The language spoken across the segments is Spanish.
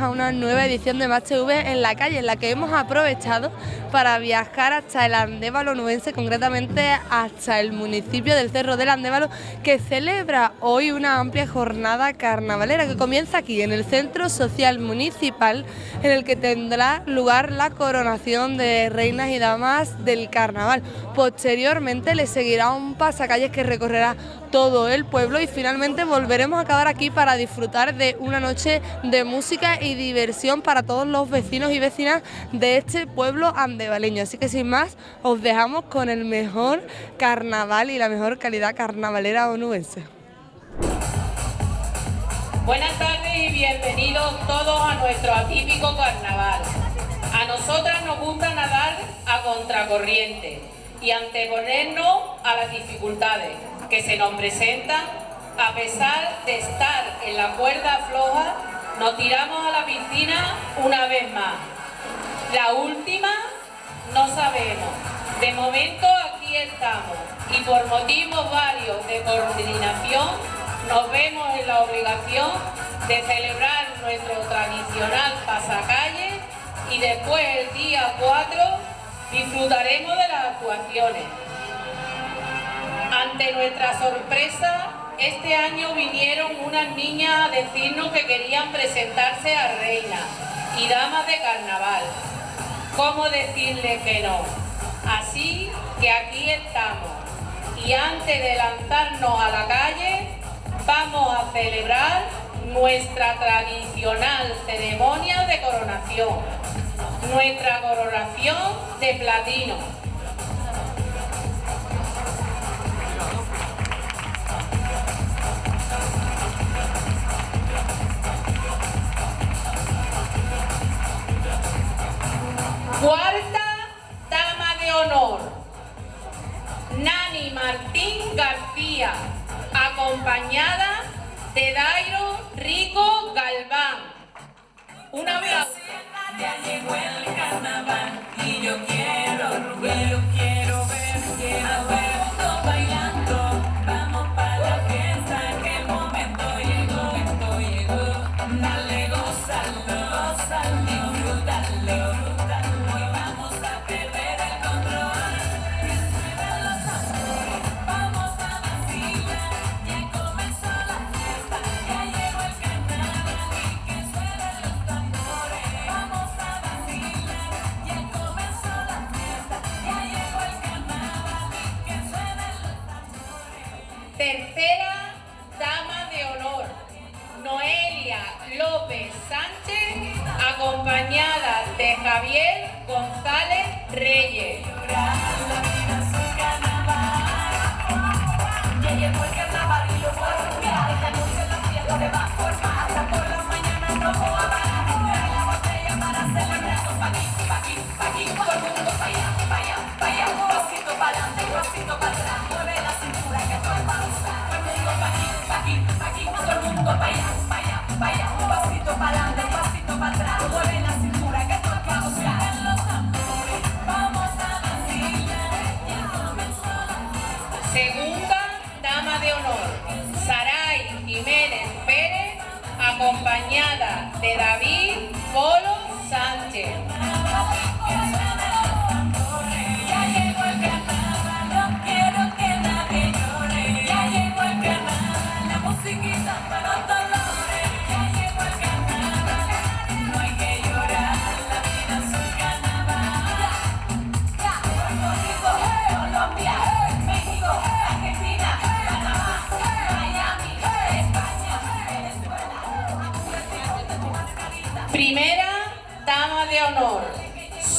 a una nueva edición de Match TV en la calle, en la que hemos aprovechado para viajar hasta el Andévalo nubense, concretamente hasta el municipio del Cerro del Andévalo, que celebra hoy una amplia jornada carnavalera que comienza aquí, en el Centro Social Municipal, en el que tendrá lugar la coronación de reinas y damas del carnaval. Posteriormente le seguirá un pasacalles que recorrerá todo el pueblo y finalmente volveremos a acabar aquí para disfrutar de una noche de música y diversión para todos los vecinos y vecinas de este pueblo andevaleño. Así que sin más, os dejamos con el mejor carnaval y la mejor calidad carnavalera onubense. Buenas tardes y bienvenidos todos a nuestro atípico carnaval. A nosotras nos gusta nadar a contracorriente y anteponernos a las dificultades que se nos presentan a pesar de estar en la cuerda floja, nos tiramos a la piscina una vez más. La última no sabemos. De momento aquí estamos y por motivos varios de coordinación nos vemos en la obligación de celebrar nuestro tradicional pasacalle y después el día 4 disfrutaremos de las actuaciones. Ante nuestra sorpresa este año vinieron unas niñas a decirnos que querían presentarse a reina y damas de carnaval. ¿Cómo decirle que no? Así que aquí estamos y antes de lanzarnos a la calle vamos a celebrar nuestra tradicional ceremonia de coronación, nuestra coronación de platino. Cuarta dama de honor, Nani Martín García, acompañada de Dairo Rico Galván. Una aplauso. Segunda dama de honor, Saray Jiménez Pérez, acompañada de David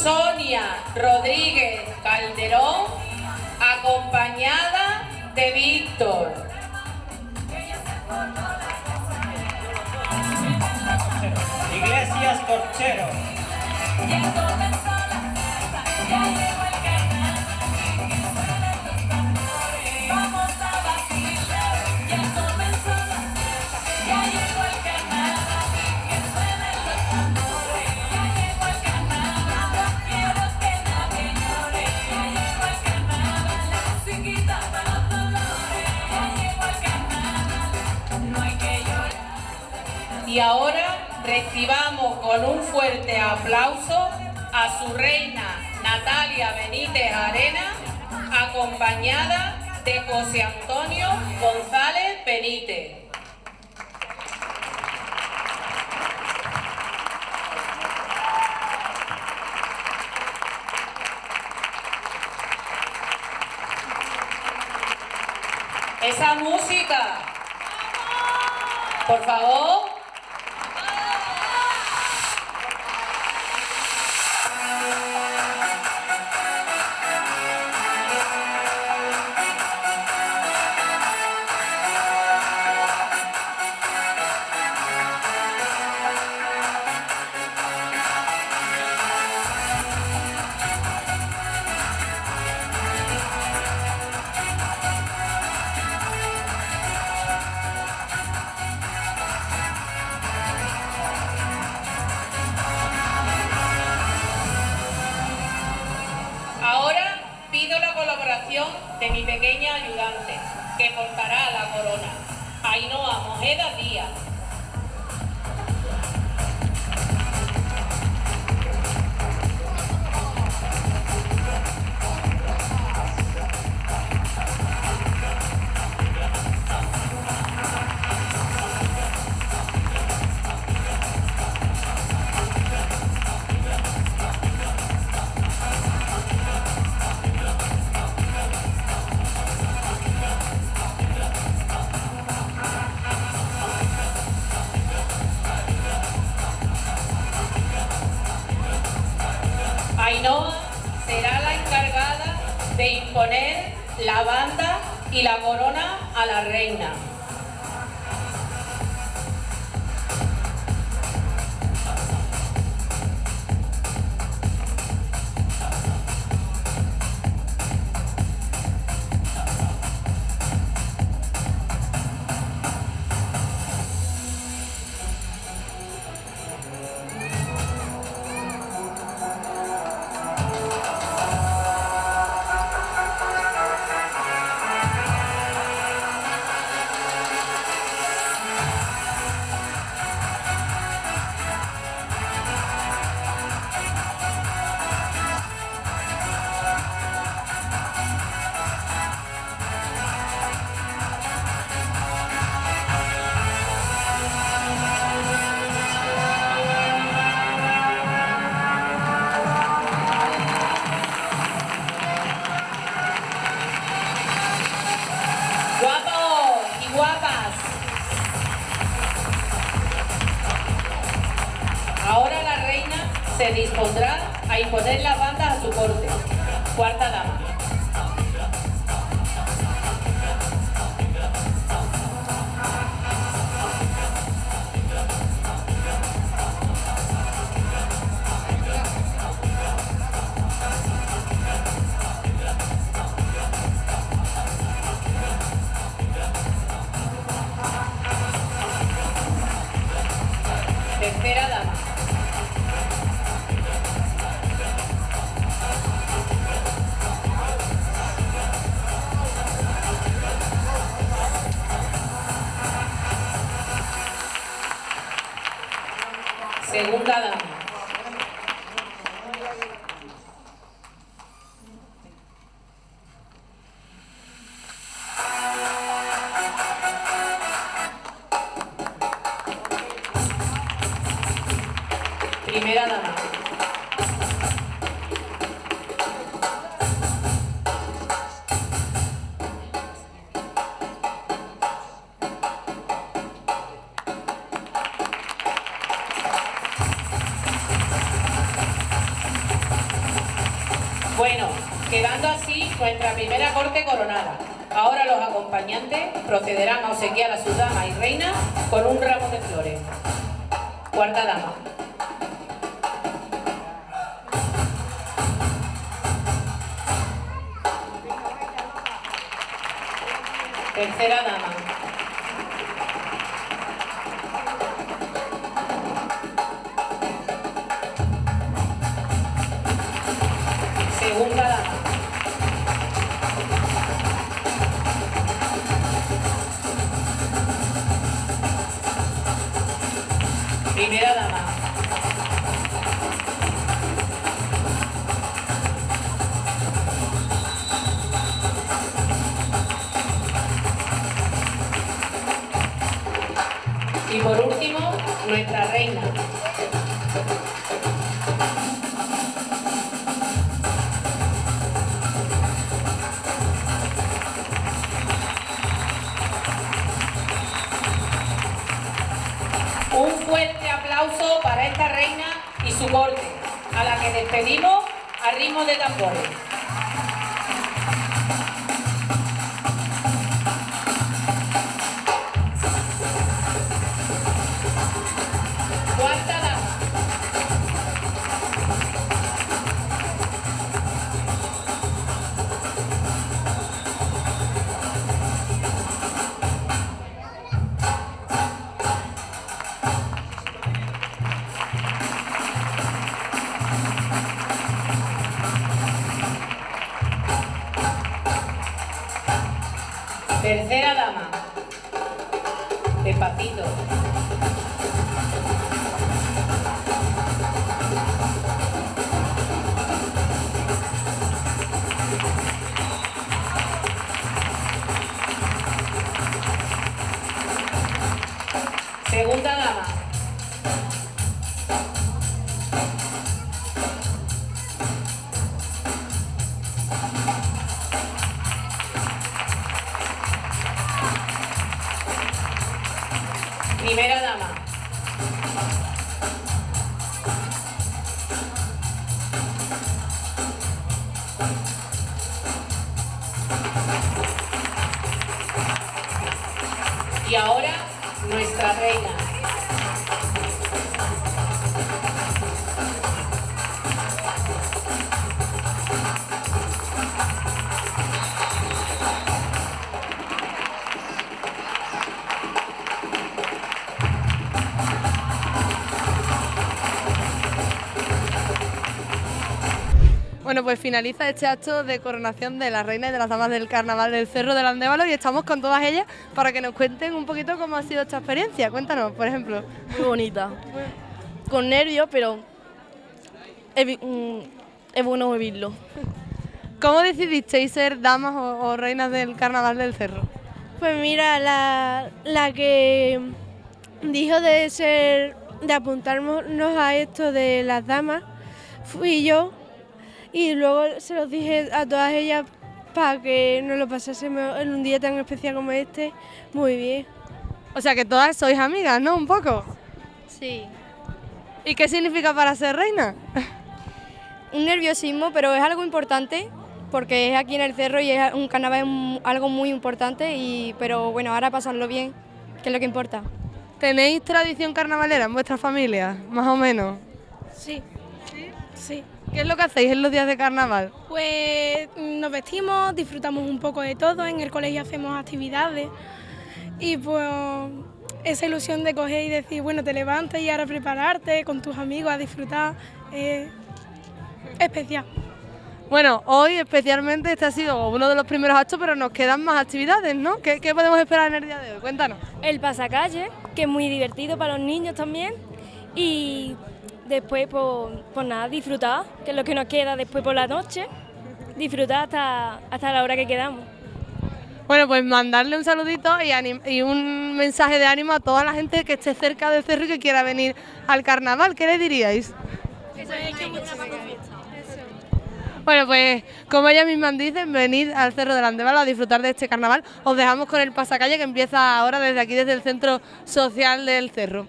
Sonia Rodríguez Calderón, acompañada de Víctor. Iglesias Corchero. Y ahora recibamos con un fuerte aplauso a su reina Natalia Benítez Arena, acompañada de José Antonio González Benítez. Esa música. Por favor. Primera dama. Bueno, quedando así nuestra primera corte coronada. Ahora los acompañantes procederán a obsequiar a su dama y reina con un ramo de flores. Cuarta dama. Tercera dama. Aplauso para esta reina y su corte, a la que despedimos a ritmo de tambores. Pues finaliza este acto de coronación de la reina y de las damas del carnaval del Cerro del Andévalo y estamos con todas ellas para que nos cuenten un poquito cómo ha sido esta experiencia. Cuéntanos, por ejemplo. Muy bonita. Con nervios, pero es, mm, es bueno vivirlo. ¿Cómo decidisteis ser damas o, o reinas del carnaval del Cerro? Pues mira, la, la que dijo de ser, de apuntarnos a esto de las damas, fui yo y luego se los dije a todas ellas para que nos lo pasásemos en un día tan especial como este, muy bien. O sea que todas sois amigas, ¿no? Un poco. Sí. ¿Y qué significa para ser reina? un nerviosismo, pero es algo importante porque es aquí en el cerro y es un carnaval algo muy importante y pero bueno, ahora pasarlo bien, que es lo que importa. ¿Tenéis tradición carnavalera en vuestra familia? Más o menos. Sí. Sí. ¿Qué es lo que hacéis en los días de carnaval? Pues nos vestimos, disfrutamos un poco de todo, en el colegio hacemos actividades y pues esa ilusión de coger y decir, bueno, te levantas y ahora prepararte con tus amigos a disfrutar, es especial. Bueno, hoy especialmente este ha sido uno de los primeros actos, pero nos quedan más actividades, ¿no? ¿Qué, qué podemos esperar en el día de hoy? Cuéntanos. El pasacalle, que es muy divertido para los niños también y después pues, pues nada, disfrutar, que es lo que nos queda después por la noche, disfrutar hasta, hasta la hora que quedamos. Bueno, pues mandarle un saludito y, anim- y un mensaje de ánimo a toda la gente que esté cerca del cerro y que quiera venir al carnaval. ¿Qué le diríais? Bueno, pues como ellas mismas dicen, venid al Cerro del Andévalo a disfrutar de este carnaval. Os dejamos con el pasacalle que empieza ahora desde aquí, desde el Centro Social del Cerro.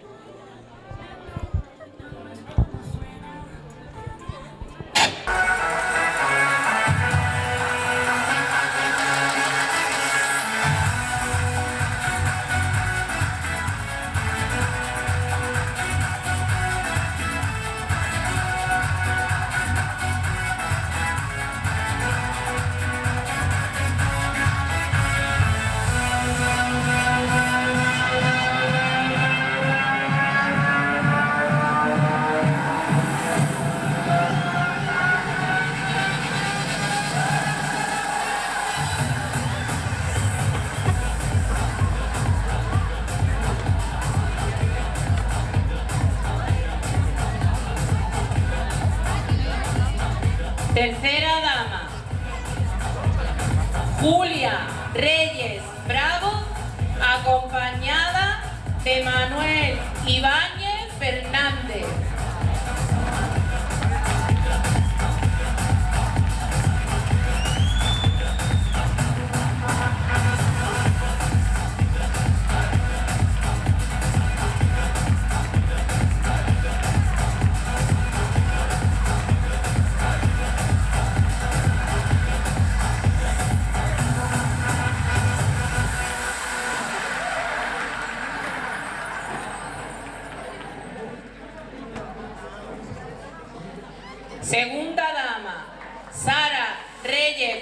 Ah!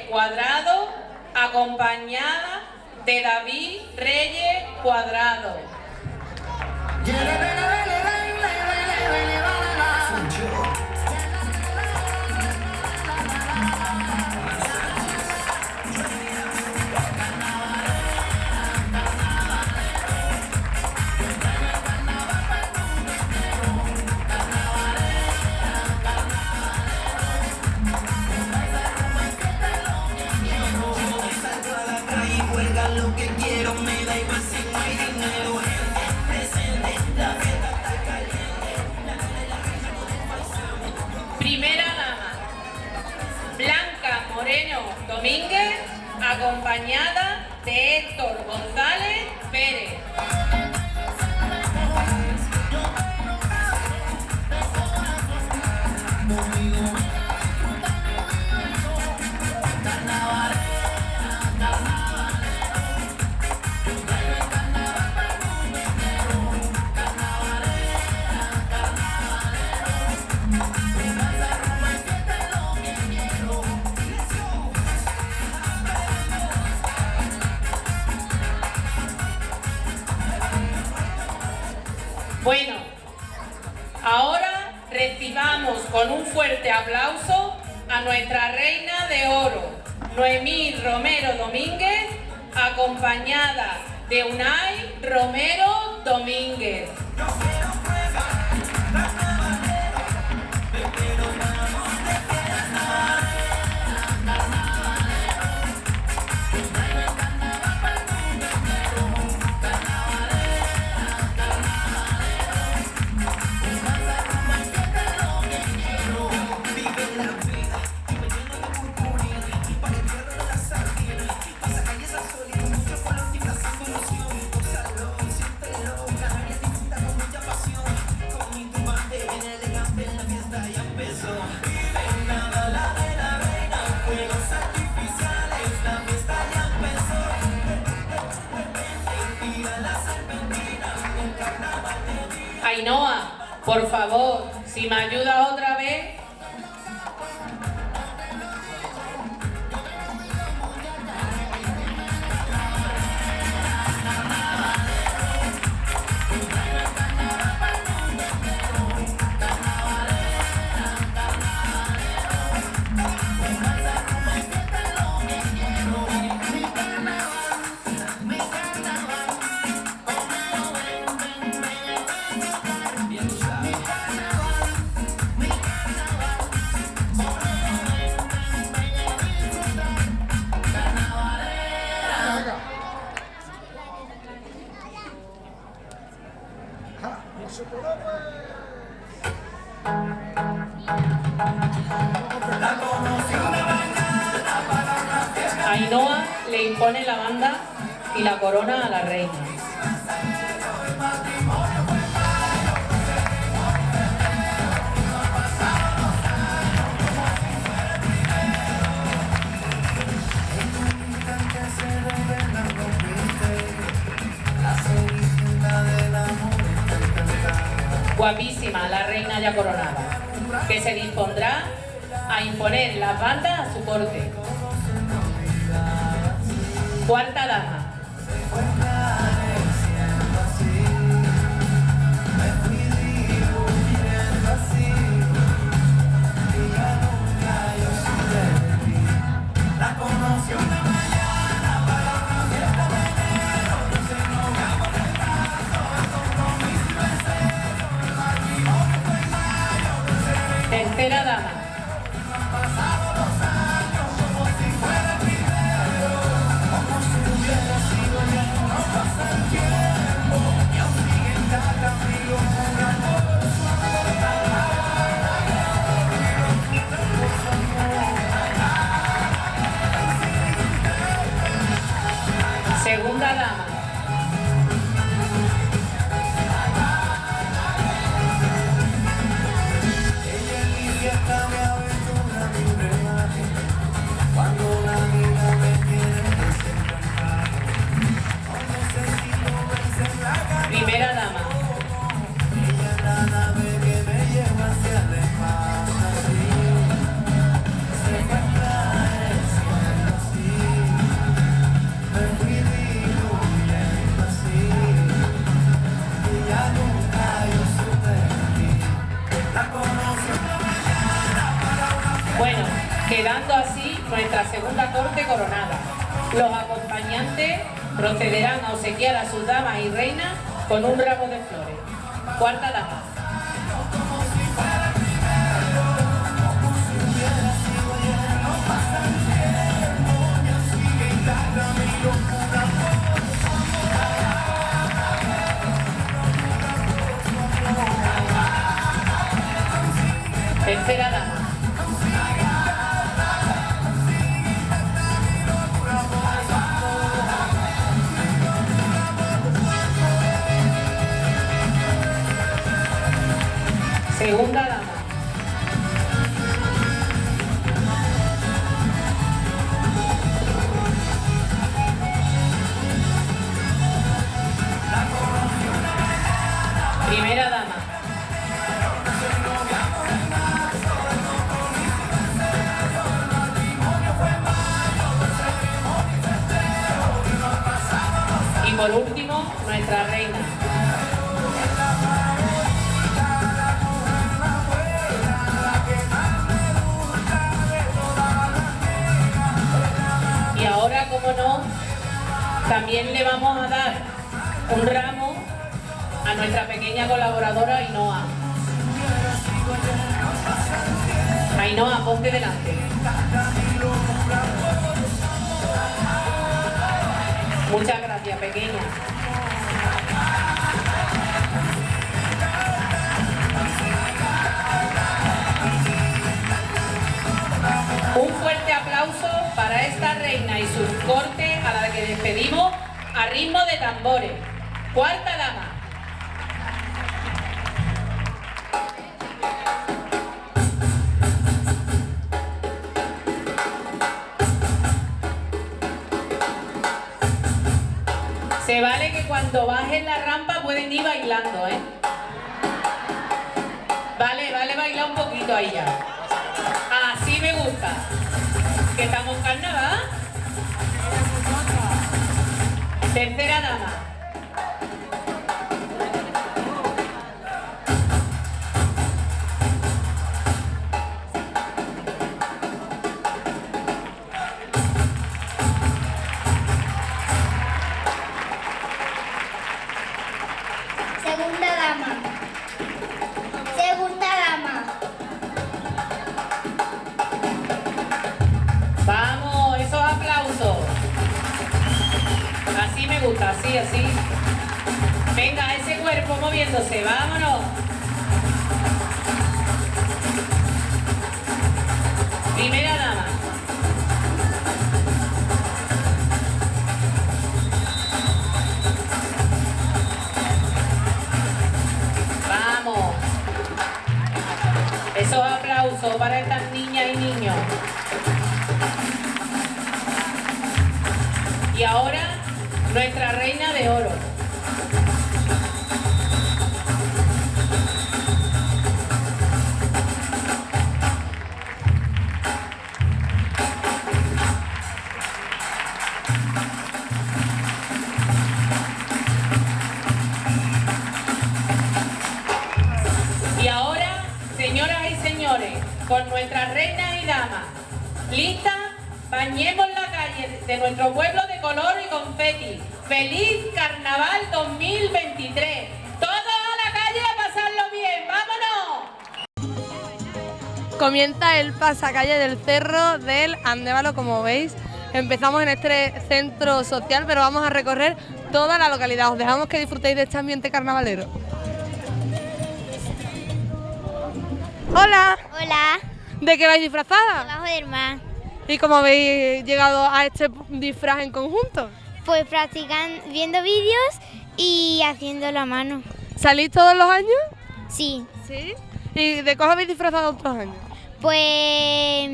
Cuadrado, acompañada de David Reyes Cuadrado. Acompañada de Héctor González Bueno, ahora recibamos con un fuerte aplauso a nuestra reina de oro, Noemí Romero Domínguez, acompañada de Unai Romero Domínguez. Por favor, si me ayudas coronada. Los acompañantes procederán a obsequiar a sus damas y reinas con un ramo de flores. Cuarta dama. Tambores. Cuarta Tercera dama. Primera dama. Vamos. Esos aplausos para estas niñas y niños. Y ahora, nuestra reina de oro. Nuestro pueblo de color y confeti. ¡Feliz Carnaval 2023! ¡Todos a la calle a pasarlo bien! ¡Vámonos! Comienza el pasacalle del cerro del Andévalo, como veis. Empezamos en este centro social, pero vamos a recorrer toda la localidad. Os dejamos que disfrutéis de este ambiente carnavalero. Hola, Hola. ¿de qué vais disfrazada? Abajo del mar. ¿Y cómo habéis llegado a este disfraz en conjunto? Pues practicando, viendo vídeos y haciendo a mano. ¿Salís todos los años? Sí. Sí. ¿Y de qué os habéis disfrazado otros años? Pues.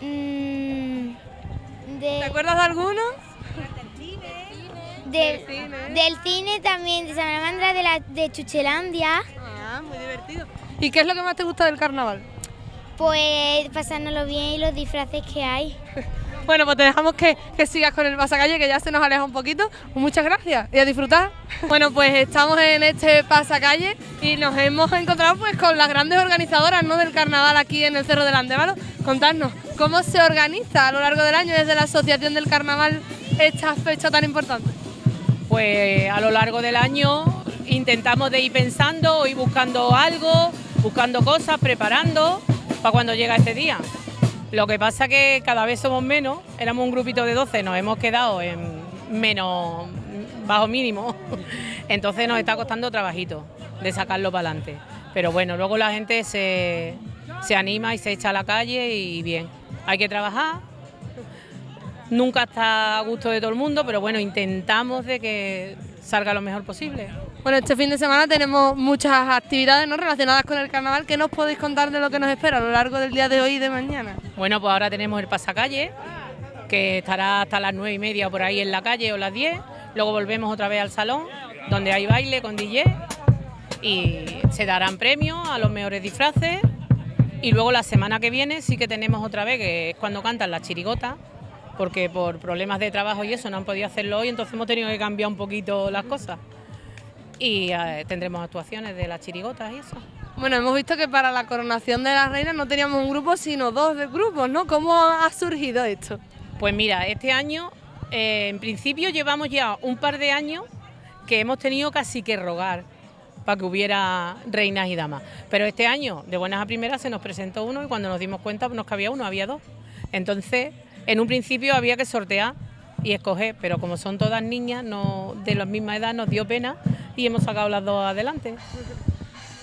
mm, ¿Te acuerdas de alguno? de- del cine? del cine también, de Salamandra de, la, de Chuchelandia. Ah, muy divertido. ¿Y qué es lo que más te gusta del carnaval? Pues pasárnoslo bien y los disfraces que hay. Bueno, pues te dejamos que, que sigas con el pasacalle, que ya se nos aleja un poquito. Pues muchas gracias y a disfrutar. Bueno, pues estamos en este pasacalle y nos hemos encontrado pues con las grandes organizadoras ¿no? del carnaval aquí en el Cerro del Andévalo. Contadnos, ¿cómo se organiza a lo largo del año desde la Asociación del Carnaval esta fecha tan importante? Pues a lo largo del año intentamos de ir pensando, ir buscando algo, buscando cosas, preparando para cuando llega este día. Lo que pasa que cada vez somos menos, éramos un grupito de 12, nos hemos quedado en menos bajo mínimo, entonces nos está costando trabajito de sacarlo para adelante. Pero bueno, luego la gente se, se anima y se echa a la calle y bien, hay que trabajar. Nunca está a gusto de todo el mundo, pero bueno, intentamos de que salga lo mejor posible. Bueno, este fin de semana tenemos muchas actividades ¿no? relacionadas con el carnaval. ¿Qué nos podéis contar de lo que nos espera a lo largo del día de hoy y de mañana? Bueno, pues ahora tenemos el pasacalle, que estará hasta las nueve y media por ahí en la calle o las 10. Luego volvemos otra vez al salón, donde hay baile con DJ y se darán premios a los mejores disfraces. Y luego la semana que viene sí que tenemos otra vez, que es cuando cantan las chirigotas, porque por problemas de trabajo y eso no han podido hacerlo hoy, entonces hemos tenido que cambiar un poquito las cosas. Y eh, tendremos actuaciones de las chirigotas y eso. Bueno, hemos visto que para la coronación de la reina no teníamos un grupo, sino dos grupos, ¿no? ¿Cómo ha surgido esto? Pues mira, este año, eh, en principio llevamos ya un par de años que hemos tenido casi que rogar para que hubiera reinas y damas. Pero este año, de buenas a primeras, se nos presentó uno y cuando nos dimos cuenta nos cabía uno, había dos. Entonces, en un principio había que sortear y escoger, pero como son todas niñas no de la misma edad, nos dio pena y hemos sacado las dos adelante.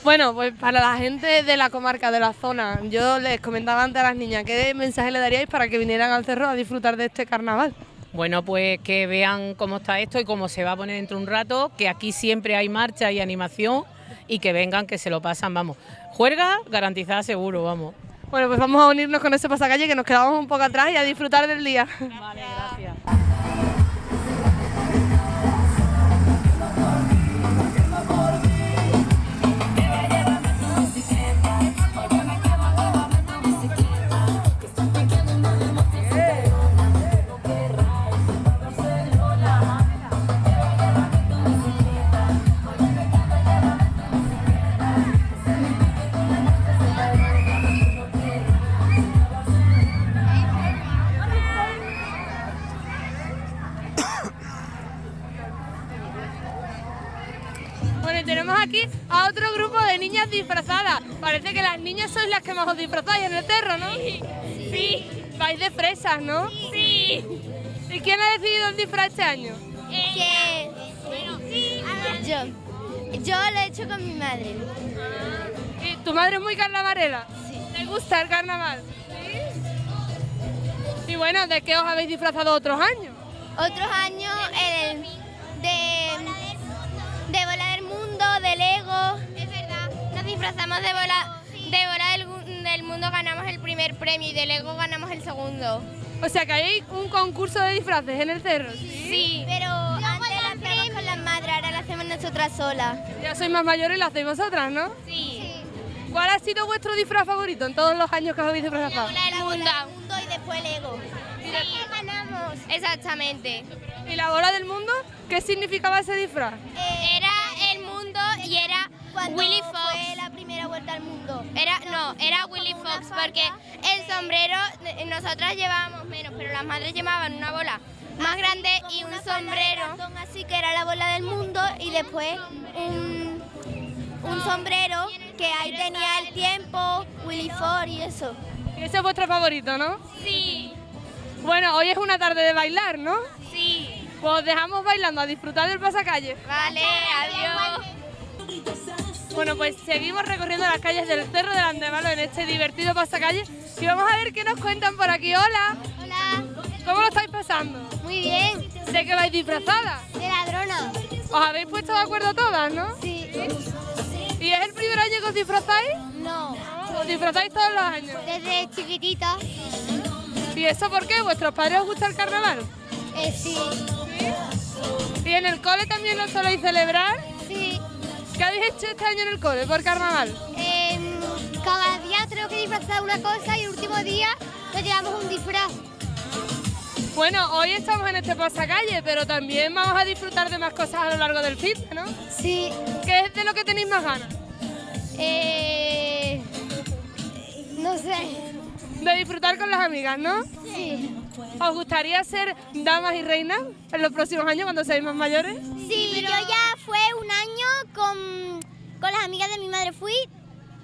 Bueno, pues para la gente de la comarca, de la zona, yo les comentaba antes a las niñas, ¿qué mensaje le daríais para que vinieran al cerro a disfrutar de este carnaval? Bueno, pues que vean cómo está esto y cómo se va a poner dentro de un rato, que aquí siempre hay marcha y animación y que vengan, que se lo pasan, vamos. Juerga garantizada seguro, vamos. Bueno, pues vamos a unirnos con ese pasacalle que nos quedamos un poco atrás y a disfrutar del día. Vale, gracias. Fresas, ¿no? Sí. ¿Y quién ha decidido el disfraz este año? Que yo. Yo lo he hecho con mi madre. ¿Y tu madre es muy carnavalera? Sí. ¿Le gusta el carnaval? Sí. Y bueno, ¿de qué os habéis disfrazado otros años? Otros años el de, de bola del mundo, de Lego. Es verdad. Nos disfrazamos de bola, de bola del, del mundo, ganamos premio y de Lego ganamos el segundo. O sea que hay un concurso de disfraces en el cerro. Sí. Pero antes lo hacíamos con las madres, ahora lo hacemos nosotras solas. Ya sois más mayores y lo hacéis vosotras, ¿no? Sí. ¿Cuál ha sido vuestro disfraz favorito en todos los años que os habéis disfrazado? bola del mundo. y después Lego. Sí, ganamos. Exactamente. ¿Y la bola del mundo? ¿Qué significaba ese disfraz? Era el mundo y era Willy Fox. Primera vuelta al mundo. Era no, era Willy Fox porque el sombrero eh, nosotras llevábamos menos, pero las madres llevaban una bola más grande y un sombrero. Así que era la bola del mundo y después un, un sombrero que ahí tenía el tiempo, Willy Fox y eso. Y ese es vuestro favorito, ¿no? Sí, Bueno, hoy es una tarde de bailar, ¿no? sí. Pues os dejamos bailando a disfrutar del pasacalle. Vale, adiós. Bueno, pues seguimos recorriendo las calles del Cerro del Andévalo en este divertido pasacalle y vamos a ver qué nos cuentan por aquí. Hola, Hola, ¿cómo lo estáis pasando? muy bien. ¿De qué vais disfrazadas? De ladrona. ¿Os habéis puesto de acuerdo todas, no? Sí. ¿Y es el primer año que os disfrazáis? No. ¿Os disfrazáis todos los años? Desde chiquitita. ¿Y eso por qué? ¿Vuestros padres os gusta el carnaval? Eh, sí. ¿Y en el cole también lo soléis celebrar? ¿Qué habéis hecho este año en el cole por carnaval? Em, cada día tenemos que disfrazar una cosa y el último día nos llevamos un disfraz. Bueno, hoy estamos en este pasacalle, pero también vamos a disfrutar de más cosas a lo largo del fin, ¿no? Sí. ¿Qué es de lo que tenéis más ganas? Eh, no sé. De disfrutar con las amigas, ¿no? Sí. ¿Os gustaría ser damas y reinas en los próximos años cuando seáis más mayores? Sí, yo ya fue un año con, con las amigas de mi madre. Fui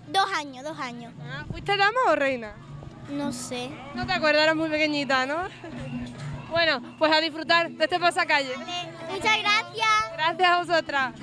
dos años, dos años. Ah, ¿Fuiste dama o reina? No sé. No te acuerdas, eras muy pequeñita, ¿no? Bueno, pues a disfrutar de este pasacalle. Muchas gracias. Gracias a vosotras.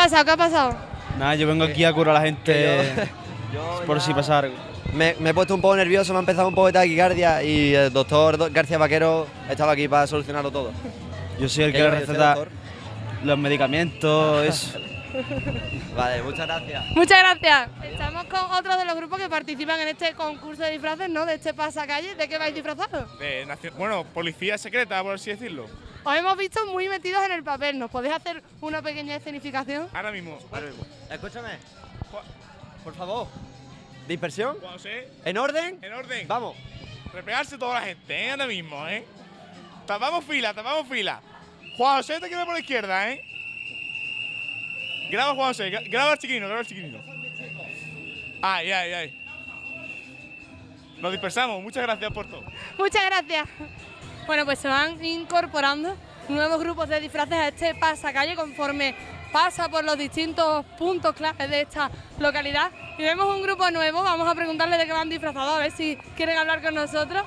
Ha pasado? ¿Qué ha pasado? Nada, yo vengo aquí a curar a la gente por si pasa algo. Me, me he puesto un poco nervioso, me ha empezado un poco de taquicardia y el doctor Do- García Vaquero estaba aquí para solucionarlo todo. Yo soy el ¿Qué que le receta los medicamentos, eso. Vale, muchas gracias. Muchas gracias. Estamos con otros de los grupos que participan en este concurso de disfraces, ¿no? De este pasacalle. ¿De qué vais disfrazados? De bueno, policía secreta, por así decirlo. Os hemos visto muy metidos en el papel. ¿Nos podéis hacer una pequeña escenificación? Ahora mismo. Ahora mismo. Escúchame. Por favor. Dispersión. Cuando sé, ¿En orden? en orden. Vamos. Repegarse toda la gente, ¿eh? Ahora mismo, ¿eh? Tapamos fila, tapamos fila. Juan José te queda por la izquierda, ¿eh? Graba Juan José, gra- graba al chiquino, graba al chiquino. Ay, ay, ay. Nos dispersamos, muchas gracias por todo. Muchas gracias. Bueno, pues se van incorporando nuevos grupos de disfraces a este pasacalle conforme pasa por los distintos puntos claves de esta localidad. Y vemos un grupo nuevo, vamos a preguntarle de qué van disfrazados, a ver si quieren hablar con nosotros.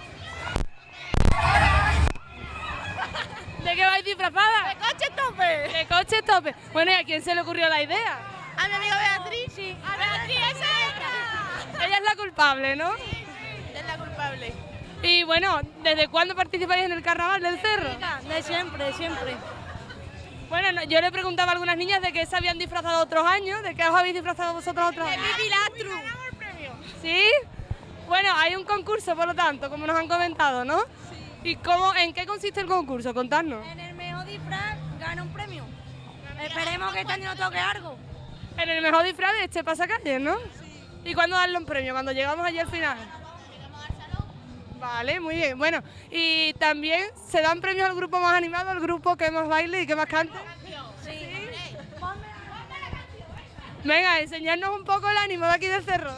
¿De qué vais disfrazada? De coche tope. De coche tope. Bueno, ¿y a quién se le ocurrió la idea? A mi amiga Beatriz. Sí. A Beatriz, esa Ella es la culpable, ¿no? es la culpable. Y bueno, ¿desde cuándo participáis en el carnaval del cerro? De siempre, de siempre. Bueno, no, yo le preguntaba a algunas niñas de qué se habían disfrazado otros años, de qué os habéis disfrazado vosotros otros años. Pilastru. ¿Sí? Bueno, hay un concurso, por lo tanto, como nos han comentado, ¿no? ¿Y cómo, en qué consiste el concurso? Contadnos. En el mejor disfraz gana un premio. Esperemos que este año no toque algo. En el mejor disfraz de este pasacalle, ¿no? ¿Y cuándo darle un premio? Cuando llegamos allí al final. Vale, muy bien. Bueno, y también se dan premios al grupo más animado, al grupo que más baile y que más cante. Venga, enseñarnos un poco el ánimo de aquí del cerro.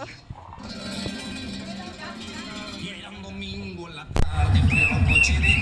Domingo en la tarde, fui a un coche de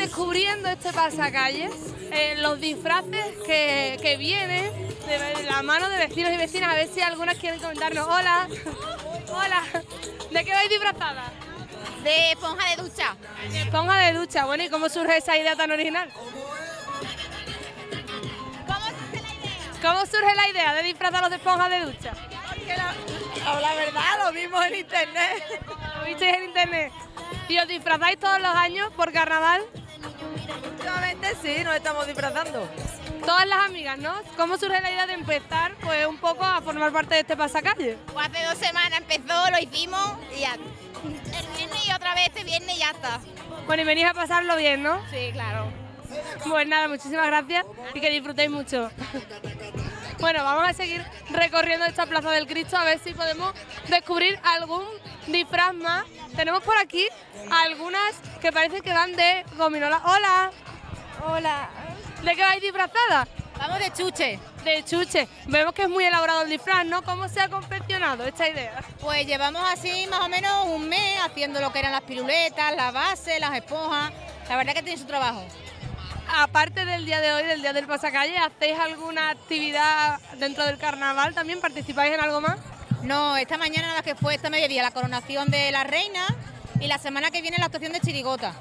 descubriendo este pasacalles, eh, los disfraces que, que vienen de la mano de vecinos y vecinas, a ver si algunas quieren comentarnos. Hola, hola, ¿de qué vais disfrazada? De esponja de ducha. De esponja de ducha, bueno, ¿y cómo surge esa idea tan original? ¿Cómo surge la idea de disfrazarlos de esponja de ducha? Porque la, la verdad, lo vimos en internet. ¿Lo visteis en internet? ¿Y os disfrazáis todos los años por carnaval? Últimamente sí, nos estamos disfrazando. Todas las amigas, ¿no? ¿Cómo surge la idea de empezar pues un poco a formar parte de este pasacalle? Pues hace dos semanas empezó, lo hicimos y ya. El viernes y otra vez este viernes y ya está. Bueno, y venís a pasarlo bien, ¿no? Sí, claro. Pues nada, muchísimas gracias y que disfrutéis mucho. Bueno, vamos a seguir recorriendo esta Plaza del Cristo a ver si podemos descubrir algún disfraz más. Tenemos por aquí algunas que parece que van de gominola. ¡Hola! Hola. ¿De qué vais disfrazada? Vamos de chuche. De chuche. Vemos que es muy elaborado el disfraz, ¿no? ¿Cómo se ha confeccionado esta idea? Pues llevamos así más o menos un mes haciendo lo que eran las piruletas, la base, las esponjas. La verdad que tiene su trabajo. Aparte del día de hoy, del día del pasacalle, ¿hacéis alguna actividad dentro del carnaval? ¿También participáis en algo más? No, esta mañana la que fue esta mediodía la coronación de la reina y la semana que viene la actuación de chirigota.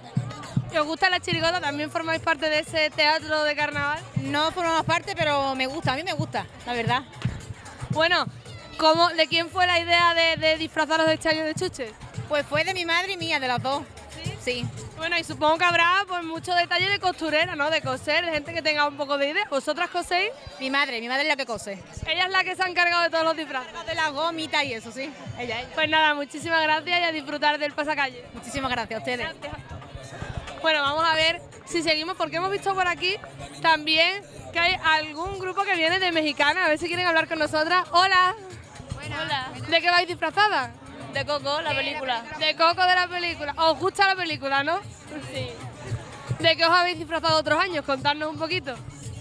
¿Y os gusta la chirigota? ¿También formáis parte de ese teatro de carnaval? No formamos parte, pero me gusta, a mí me gusta, la verdad. Bueno, ¿cómo, ¿de quién fue la idea de, de disfrazaros de este año de chuches? Pues fue de mi madre y mía, de las dos. ¿Sí? Bueno, y supongo que habrá pues mucho detalle de costurera, ¿no? De coser, de gente que tenga un poco de idea. ¿Vosotras coséis? Mi madre, mi madre es la que cose. Ella es la que se ha encargado de todos los disfraces. De la gomita y eso, sí. Ella, ella. Pues nada, muchísimas gracias y a disfrutar del pasacalle. Muchísimas gracias a ustedes. Bueno, vamos a ver si seguimos, porque hemos visto por aquí también que hay algún grupo que viene de Mexicana, a ver si quieren hablar con nosotras. Hola. Hola. ¿De qué vais disfrazada? De Coco, la película. De Coco de la película. ¿Os gusta la película, no? Sí. ¿De qué os habéis disfrazado otros años? Contadnos un poquito.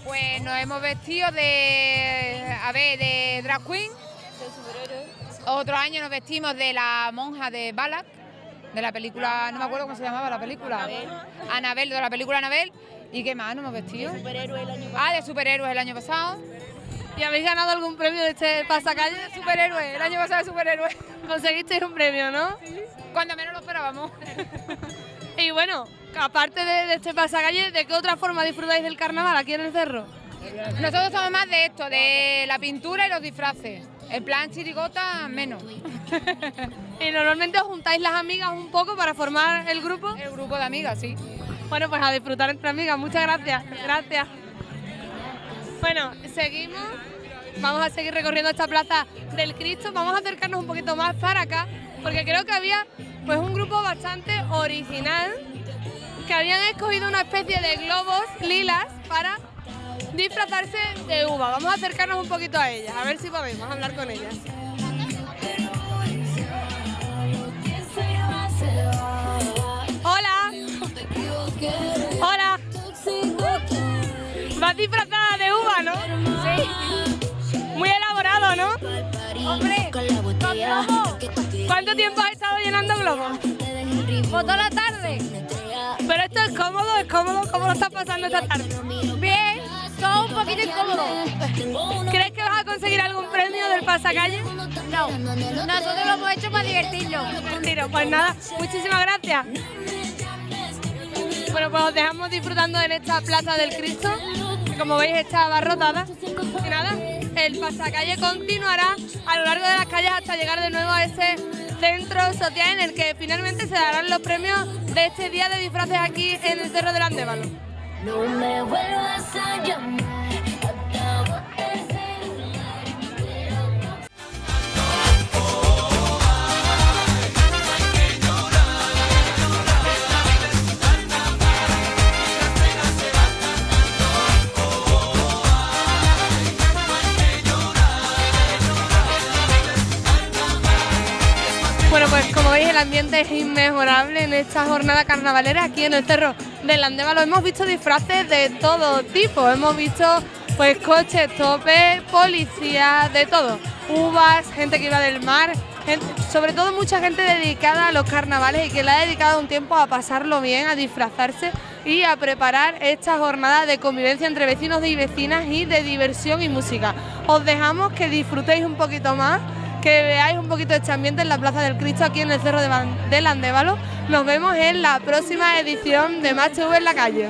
Pues nos hemos vestido de, a ver, de drag queen. De. Otro año nos vestimos de la monja de Balak, de la película, no me acuerdo cómo se llamaba la película. Anabel, de la película Anabel. ¿Y qué más nos hemos vestido? De superhéroe el año Ah, de superhéroes el año pasado. ¿Y habéis ganado algún premio de este pasacalle? Superhéroe, el año pasado de superhéroe. Conseguisteis un premio, ¿no? Cuando menos lo esperábamos. Y bueno, aparte de, de este pasacalle, ¿de qué otra forma disfrutáis del carnaval aquí en el cerro? Nosotros somos más de esto, de la pintura y los disfraces. El plan chirigota, menos. Y normalmente os juntáis las amigas un poco para formar el grupo. El grupo de amigas, sí. Bueno, pues a disfrutar entre amigas. Muchas gracias. Gracias. Bueno, seguimos. Vamos a seguir recorriendo esta plaza del Cristo. Vamos a acercarnos un poquito más para acá, porque creo que había pues un grupo bastante original que habían escogido una especie de globos lilas para disfrazarse de uva. Vamos a acercarnos un poquito a ellas, a ver si podemos hablar con ellas. Hola. Hola. Disfrazada de uva, ¿no? Sí. Muy elaborado, ¿no? Hombre. ¿Cuánto tiempo has estado llenando globos? Pues toda la tarde. Pero esto es cómodo, es cómodo. ¿Cómo lo estás pasando esta tarde? Bien, todo un poquito incómodo. ¿Crees que vas a conseguir algún premio del pasacalle? No, nosotros lo hemos hecho para divertirnos. Tiro, pues nada, muchísimas gracias. Bueno, pues os dejamos disfrutando en esta Plaza del Cristo, como veis está abarrotada. Y nada, el pasacalle continuará a lo largo de las calles hasta llegar de nuevo a ese centro social en el que finalmente se darán los premios de este día de disfraces aquí en el Cerro del Andévalo. Ambiente es inmejorable en esta jornada carnavalera aquí en el Cerro del Andévalo. Hemos visto disfraces de todo tipo, hemos visto pues coches, topes, policías, de todo. Uvas, gente que iba del mar, sobre todo mucha gente dedicada a los carnavales y que le ha dedicado un tiempo a pasarlo bien, a disfrazarse y a preparar esta jornada de convivencia entre vecinos y vecinas y de diversión y música. Os dejamos que disfrutéis un poquito más, que veáis un poquito este ambiente en la Plaza del Cristo aquí en el Cerro de Ban- del Andévalo. Nos vemos en la próxima edición de Match TV en la calle.